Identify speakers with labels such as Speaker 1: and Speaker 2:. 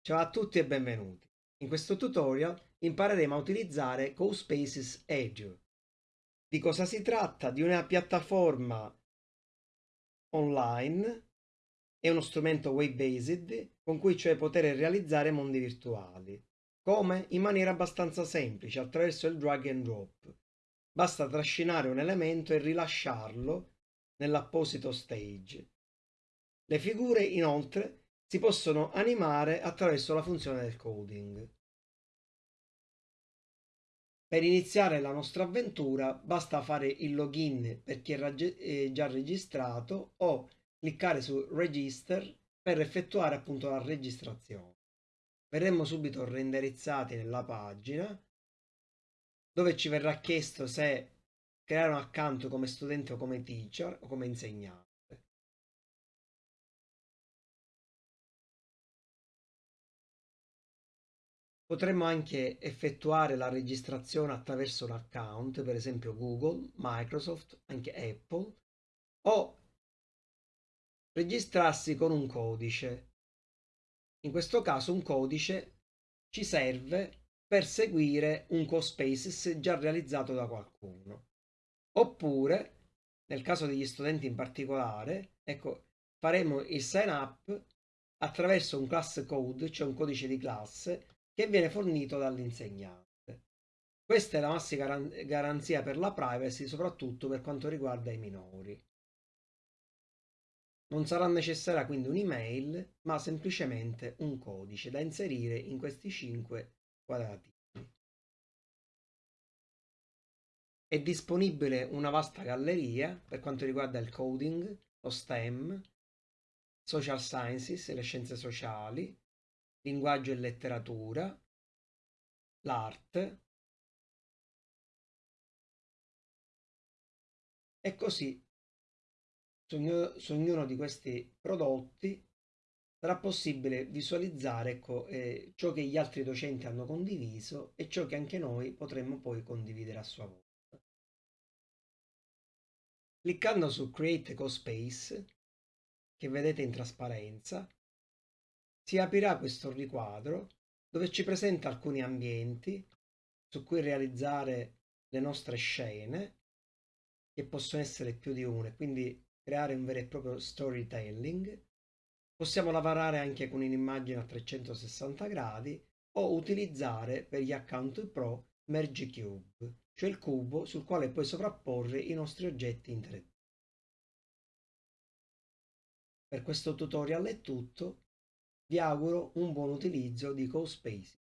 Speaker 1: Ciao a tutti e benvenuti. In questo tutorial impareremo a utilizzare CoSpaces Edge. Di cosa si tratta? Di una piattaforma online e uno strumento web-based con cui cioè poter realizzare mondi virtuali. Come? In maniera abbastanza semplice, attraverso il drag and drop. Basta trascinare un elemento e rilasciarlo nell'apposito stage. Le figure inoltre si possono animare attraverso la funzione del coding. Per iniziare la nostra avventura basta fare il login per chi è già registrato o cliccare su Register per effettuare appunto la registrazione. Verremo subito renderizzati nella pagina dove ci verrà chiesto se creare un account come studente o come teacher o come insegnante. Potremmo anche effettuare la registrazione attraverso un account, per esempio Google, Microsoft, anche Apple, o registrarsi con un codice. In questo caso un codice ci serve per seguire un CoSpaces già realizzato da qualcuno. Oppure, nel caso degli studenti in particolare, ecco, faremo il sign up attraverso un class code, cioè un codice di classe, che viene fornito dall'insegnante. Questa è la massima garanzia per la privacy, soprattutto per quanto riguarda i minori. Non sarà necessaria quindi un'email, ma semplicemente un codice da inserire in questi 5 quadratini. È disponibile una vasta galleria per quanto riguarda il coding, lo STEM, social sciences, le scienze sociali, linguaggio e letteratura, l'arte e così su ognuno, di questi prodotti sarà possibile visualizzare ecco, eh, ciò che gli altri docenti hanno condiviso e ciò che anche noi potremmo poi condividere a sua volta. Cliccando su Create CoSpace, che vedete in trasparenza, si aprirà questo riquadro dove ci presenta alcuni ambienti su cui realizzare le nostre scene, che possono essere più di una, quindi creare un vero e proprio storytelling. Possiamo lavorare anche con un'immagine a 360 gradi o utilizzare per gli account pro Merge Cube, cioè il cubo sul quale puoi sovrapporre i nostri oggetti in 3D. Per questo tutorial è tutto, vi auguro un buon utilizzo di CoSpace.